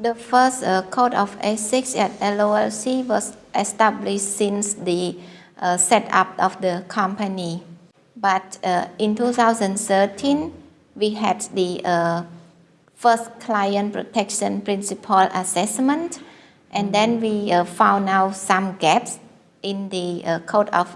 The first uh, code of ethics at LOLC was established since the uh, setup of the company. But uh, in 2013, we had the uh, first client protection principle assessment, and then we uh, found out some gaps in the uh, code of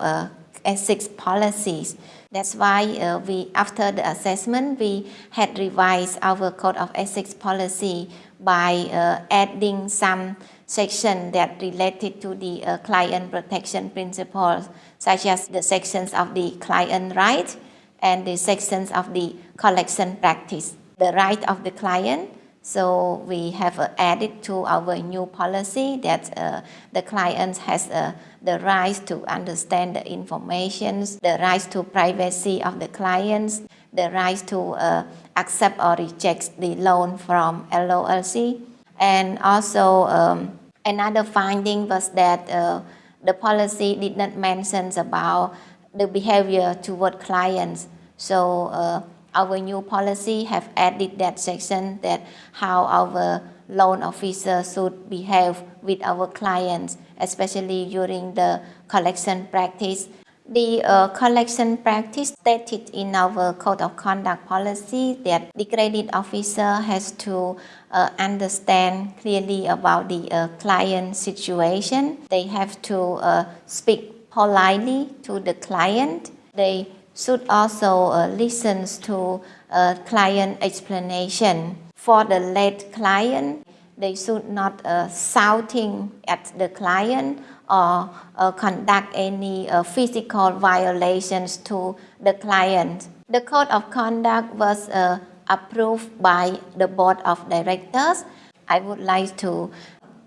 ethics policies. That's why uh, we, after the assessment, we had revised our code of ethics policy by uh, adding some section that related to the uh, client protection principles, such as the sections of the client right and the sections of the collection practice. The right of the client so we have uh, added to our new policy that uh, the client has uh, the right to understand the information, the right to privacy of the clients, the right to uh, accept or reject the loan from LOLC. And also um, another finding was that uh, the policy did not mention about the behavior toward clients. So uh, our new policy have added that section that how our loan officer should behave with our clients, especially during the collection practice. The uh, collection practice stated in our code of conduct policy that the credit officer has to uh, understand clearly about the uh, client situation. They have to uh, speak politely to the client. They should also uh, listen to uh, client explanation. For the late client, they should not uh, shouting at the client or uh, conduct any uh, physical violations to the client. The code of conduct was uh, approved by the board of directors. I would like to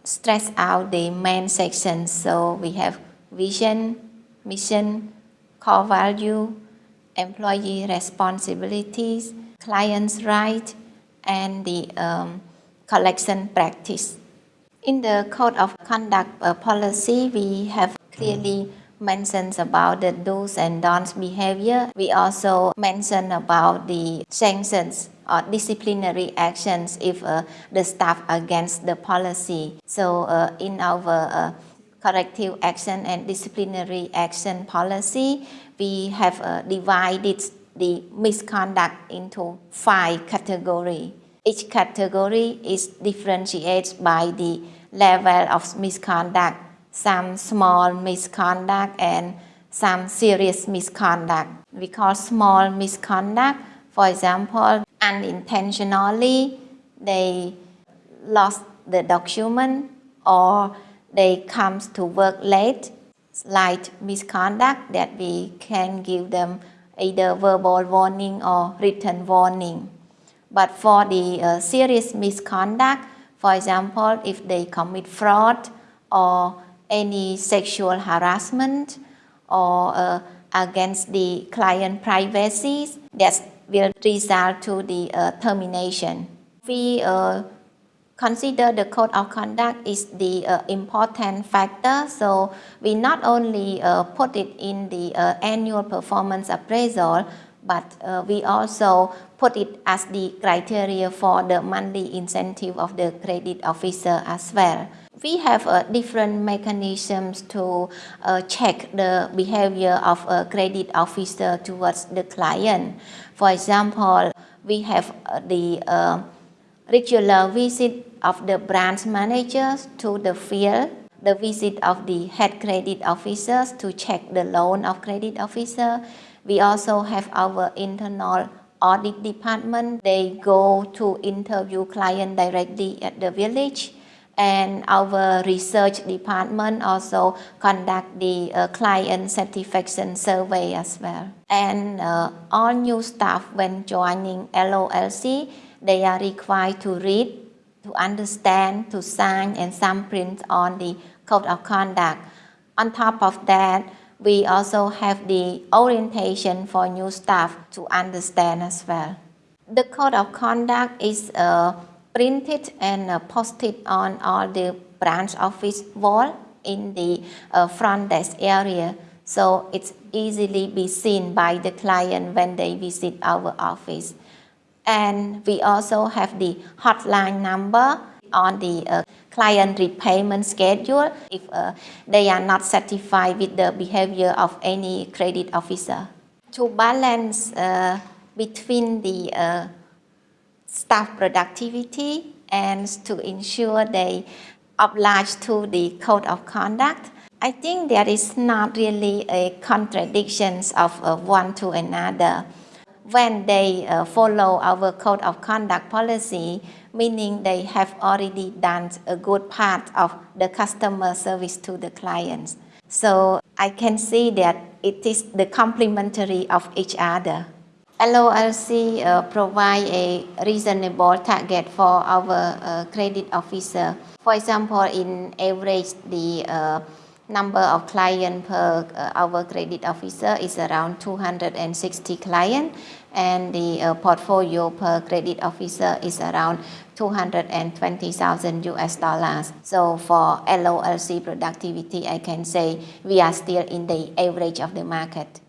stress out the main sections. So we have vision, mission, core value, employee responsibilities, client's right, and the um, collection practice. In the Code of Conduct uh, policy, we have clearly mentioned about the do's and don'ts behavior. We also mention about the sanctions or disciplinary actions if uh, the staff against the policy. So uh, in our uh, corrective action and disciplinary action policy, we have uh, divided the misconduct into five categories. Each category is differentiated by the level of misconduct, some small misconduct and some serious misconduct. We call small misconduct, for example, unintentionally they lost the document or they come to work late slight misconduct that we can give them either verbal warning or written warning. But for the uh, serious misconduct, for example, if they commit fraud or any sexual harassment or uh, against the client privacy, that will result to the uh, termination. We uh, consider the code of conduct is the uh, important factor. So we not only uh, put it in the uh, annual performance appraisal, but uh, we also put it as the criteria for the monthly incentive of the credit officer as well. We have uh, different mechanisms to uh, check the behavior of a credit officer towards the client. For example, we have the regular visit of the branch managers to the field, the visit of the head credit officers to check the loan of credit officer. We also have our internal audit department. They go to interview client directly at the village and our research department also conduct the uh, client satisfaction survey as well. And uh, all new staff when joining LOLC, they are required to read, to understand, to sign and thumbprint on the code of conduct. On top of that, we also have the orientation for new staff to understand as well. The code of conduct is uh, printed and uh, posted on all the branch office wall in the uh, front desk area so it's easily be seen by the client when they visit our office. And we also have the hotline number. on the uh, client repayment schedule if uh, they are not satisfied with the behavior of any credit officer. To balance uh, between the uh, staff productivity and to ensure they oblige to the code of conduct, I think there is not really a contradictions of uh, one to another. When they uh, follow our code of conduct policy, meaning they have already done a good part of the customer service to the clients. So I can see that it is the complementary of each other. LOLC uh, provide a reasonable target for our uh, credit officer. For example, in average, the uh, number of clients per uh, our credit officer is around 260 clients and the uh, portfolio per credit officer is around 220,000 US dollars. So for LOLC productivity, I can say we are still in the average of the market.